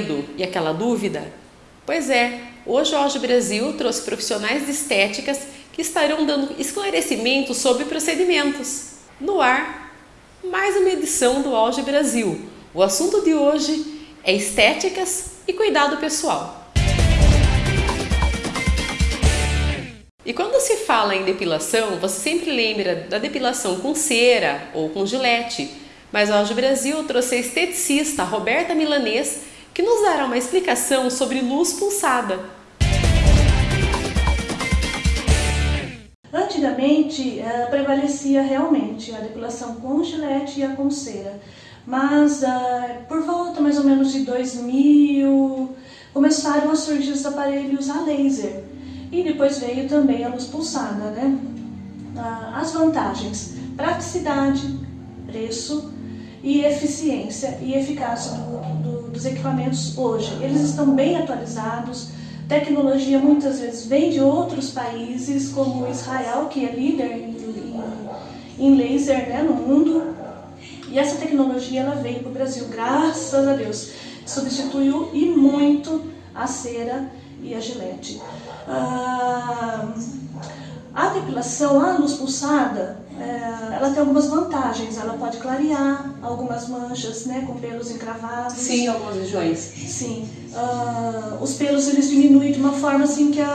Medo e aquela dúvida? Pois é, o Auge Brasil trouxe profissionais de estéticas que estarão dando esclarecimentos sobre procedimentos. No ar, mais uma edição do Auge Brasil. O assunto de hoje é estéticas e cuidado pessoal. E quando se fala em depilação, você sempre lembra da depilação com cera ou com gilete, mas o Auge Brasil trouxe a esteticista Roberta Milanês, que nos dará uma explicação sobre luz pulsada. Antigamente uh, prevalecia realmente a depilação com gilete e a com cera, mas uh, por volta mais ou menos de 2000 começaram a surgir os aparelhos a laser e depois veio também a luz pulsada, né? Uh, as vantagens, praticidade, preço, e eficiência e eficácia do, do, dos equipamentos hoje. Eles estão bem atualizados, tecnologia muitas vezes vem de outros países, como Israel, que é líder em, em, em laser né, no mundo, e essa tecnologia ela veio para o Brasil, graças a Deus, substituiu e muito a cera e a gilete. Ah, a depilação, a luz pulsada, ela tem algumas vantagens. Ela pode clarear algumas manchas, né, com pelos encravados. Sim, algumas regiões. Sim. Uh, os pelos eles diminuem de uma forma assim que a,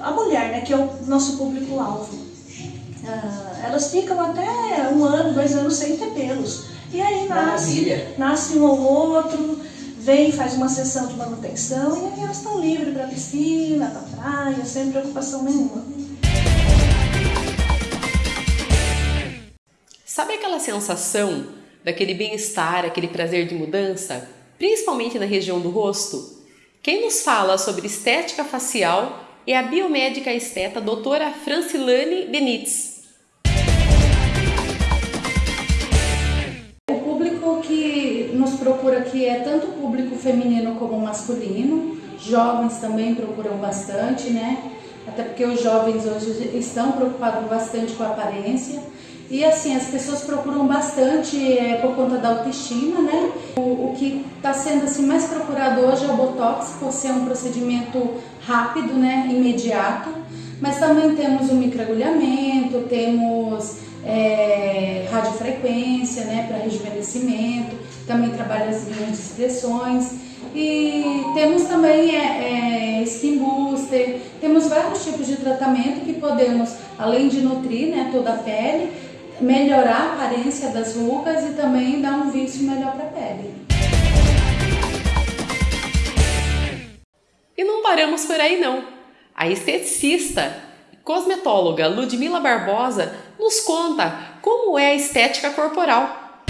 a, a mulher, né, que é o nosso público-alvo, uh, elas ficam até um ano, dois anos sem ter pelos. E aí nasce, nasce um ou outro, vem, faz uma sessão de manutenção e aí elas estão livres para piscina, para praia, sem preocupação nenhuma. Aquela sensação daquele bem-estar, aquele prazer de mudança, principalmente na região do rosto? Quem nos fala sobre estética facial é a biomédica esteta doutora Francilane Benítez. O público que nos procura aqui é tanto público feminino como masculino, jovens também procuram bastante, né? Até porque os jovens hoje estão preocupados bastante com a aparência. E assim, as pessoas procuram bastante é, por conta da autoestima, né? O, o que está sendo assim, mais procurado hoje é o Botox, por ser um procedimento rápido, né? Imediato. Mas também temos o microagulhamento, temos é, radiofrequência, né? Para rejuvenescimento, também trabalha as linhas de expressões. E temos também é, é, skin booster, temos vários tipos de tratamento que podemos, além de nutrir né, toda a pele, melhorar a aparência das rugas e também dar um vício melhor para a pele. E não paramos por aí não. A esteticista e cosmetóloga Ludmila Barbosa nos conta como é a estética corporal.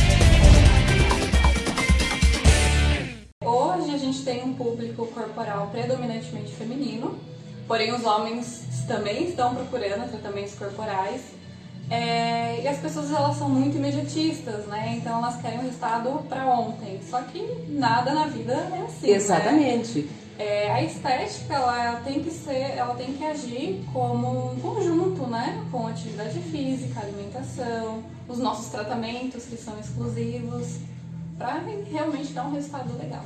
Hoje a gente tem um público corporal predominantemente feminino, porém os homens também estão procurando tratamentos corporais é, e as pessoas elas são muito imediatistas, né? Então elas querem o resultado para ontem. Só que nada na vida é assim. Né? Exatamente. Né? É, a estética ela tem que ser, ela tem que agir como um conjunto, né? Com atividade física, alimentação, os nossos tratamentos que são exclusivos, para realmente dar um resultado legal.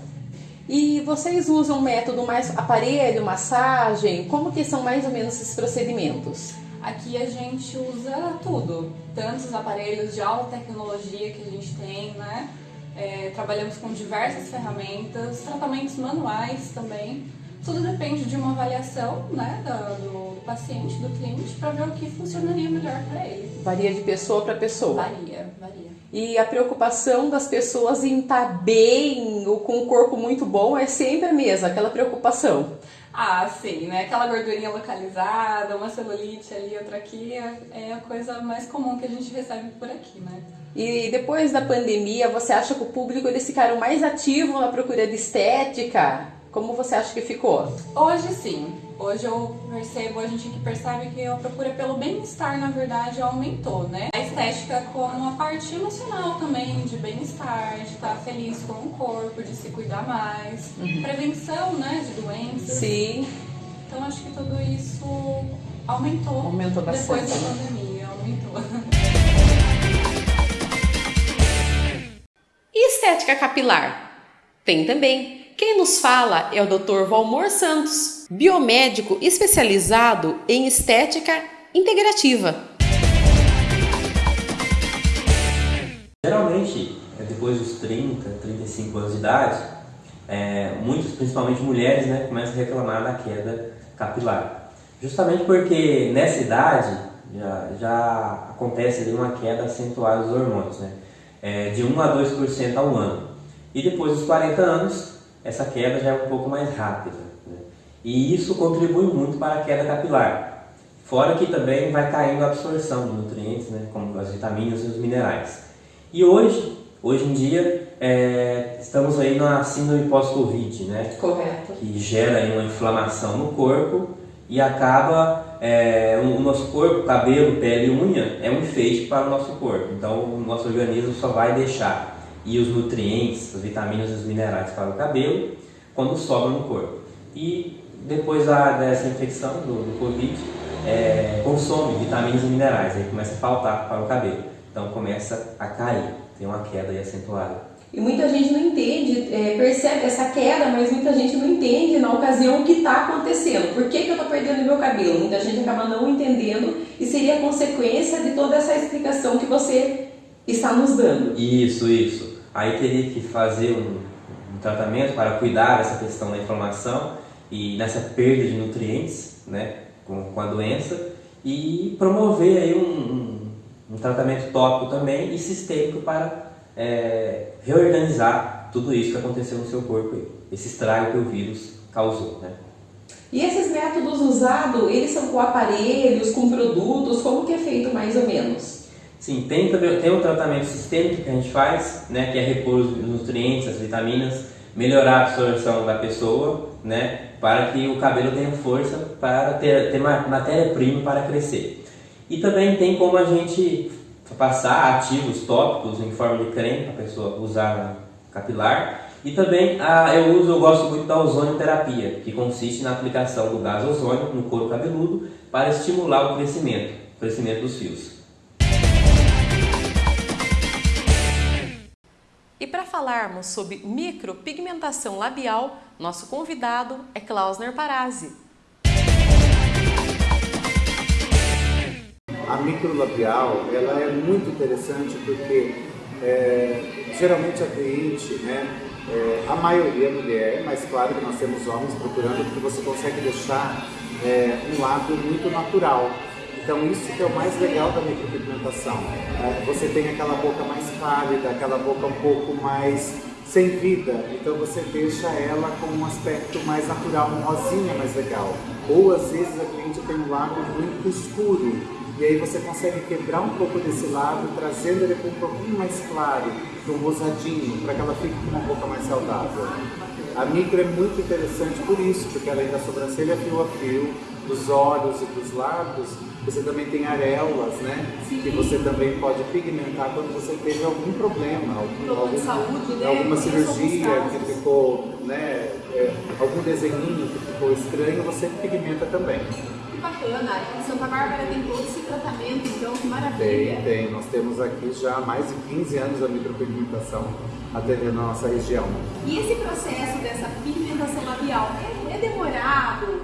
E vocês usam um método mais aparelho, massagem? Como que são mais ou menos esses procedimentos? Aqui a gente usa tudo, tanto os aparelhos de alta tecnologia que a gente tem, né? É, trabalhamos com diversas ferramentas, tratamentos manuais também. Tudo depende de uma avaliação né, do, do paciente, do cliente, para ver o que funcionaria melhor para ele. Varia de pessoa para pessoa? Varia, varia. E a preocupação das pessoas em estar tá bem ou com o corpo muito bom é sempre a mesma, aquela preocupação. Ah, sim, né? Aquela gordurinha localizada, uma celulite ali, outra aqui, é, é a coisa mais comum que a gente recebe por aqui, né? E depois da pandemia, você acha que o público eles ficaram mais ativo na procura de estética? Como você acha que ficou? Hoje sim. Hoje eu percebo, a gente aqui percebe que a procura pelo bem-estar, na verdade, aumentou, né? A estética como uma parte emocional também, de bem-estar, de estar feliz com o corpo, de se cuidar mais. Uhum. Prevenção, né, de doenças. Sim. Então acho que tudo isso aumentou. Aumentou bastante. Depois da pandemia, aumentou. E estética capilar? Tem também. Quem nos fala é o Dr. Valmor Santos, biomédico especializado em estética integrativa. Geralmente, é depois dos 30, 35 anos de idade, é, muitos, principalmente mulheres, né, começam a reclamar da queda capilar. Justamente porque nessa idade já, já acontece ali uma queda acentuada dos hormônios, né, é, de 1 a 2% ao ano. E depois dos 40 anos, essa queda já é um pouco mais rápida. Né? E isso contribui muito para a queda capilar. Fora que também vai caindo a absorção de nutrientes, né, como as vitaminas e os minerais. E hoje, hoje em dia, é, estamos aí na síndrome pós-Covid, né? Correto. Que gera aí uma inflamação no corpo e acaba é, o nosso corpo, cabelo, pele e unha é um enfeite para o nosso corpo. Então o nosso organismo só vai deixar e os nutrientes, as vitaminas e os minerais para o cabelo quando sobra no corpo. E depois da, dessa infecção do, do Covid, é, consome vitaminas e minerais, aí começa a faltar para o cabelo. Então começa a cair, tem uma queda acentuada. E muita gente não entende, é, percebe essa queda, mas muita gente não entende na ocasião o que está acontecendo. Por que, que eu estou perdendo meu cabelo? Muita gente acaba não entendendo e seria consequência de toda essa explicação que você está nos dando. Isso, isso. Aí teria que fazer um, um tratamento para cuidar dessa questão da inflamação e nessa perda de nutrientes né, com, com a doença e promover aí um, um, um tratamento tópico também e sistêmico para é, reorganizar tudo isso que aconteceu no seu corpo, esse estrago que o vírus causou. Né? E esses métodos usados, eles são com aparelhos, com produtos, como que é feito mais ou menos? Sim, tem tem um tratamento sistêmico que a gente faz, né, que é repor os nutrientes, as vitaminas, melhorar a absorção da pessoa, né, para que o cabelo tenha força para ter, ter matéria-prima para crescer. E também tem como a gente passar ativos tópicos em forma de creme para a pessoa usar na capilar. E também ah, eu uso, eu gosto muito da ozonioterapia, que consiste na aplicação do gás ozônio no couro cabeludo para estimular o crescimento, o crescimento dos fios. Falarmos sobre micropigmentação labial, nosso convidado é Klausner Parazzi. a microlabial ela é muito interessante porque é, geralmente a cliente, né, é, a maioria é mulher, mas claro que nós temos homens procurando porque você consegue deixar é, um lado muito natural. Então isso que é o mais legal da micropigmentação. É, você tem aquela boca mais pálida, aquela boca um pouco mais sem vida, então você deixa ela com um aspecto mais natural, um rosinha mais legal. Ou às vezes a cliente tem um lado muito escuro, e aí você consegue quebrar um pouco desse lado, trazendo ele para um pouquinho mais claro, um rosadinho, para que ela fique com uma boca mais saudável. A micro é muito interessante por isso, porque além da sobrancelha fio a fio, dos olhos e dos lábios, você também tem areolas, né? Sim. Que você também pode pigmentar quando você teve algum problema, algum, algum, saúde, né? alguma cirurgia que ficou, né? É, algum desenho que ficou estranho, você pigmenta também bacana. Em Santa Bárbara tem todo esse tratamento, então que maravilha. Tem, tem. Nós temos aqui já mais de 15 anos a micropigmentação atendendo a nossa região. E esse processo dessa pigmentação labial é, é demorado?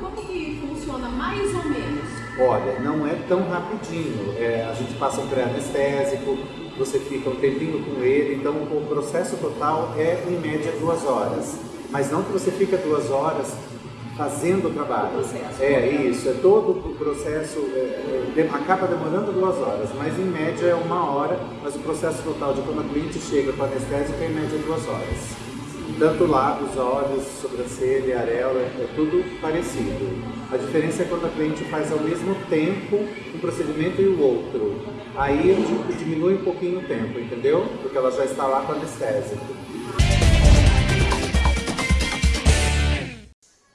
Funciona mais ou menos? Olha, não é tão rapidinho. É, a gente passa um pré-anestésico, você fica um tempinho com ele, então o processo total é em média duas horas. Mas não que você fica duas horas fazendo o trabalho. Processo. É isso, é todo o processo, é, é, acaba demorando duas horas, mas em média é uma hora, mas o processo total de quando a cliente chega com anestésica é em média duas horas. Tanto lábios, olhos, sobrancelha, areola, é tudo parecido. A diferença é quando a cliente faz ao mesmo tempo um procedimento e o outro. Aí diminui um pouquinho o tempo, entendeu? Porque ela já está lá com anestésico.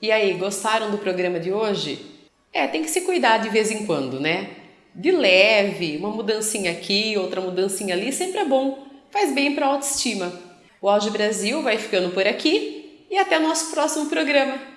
E aí, gostaram do programa de hoje? É, tem que se cuidar de vez em quando, né? De leve, uma mudancinha aqui, outra mudancinha ali, sempre é bom. Faz bem para a autoestima. O Auge Brasil vai ficando por aqui e até o nosso próximo programa.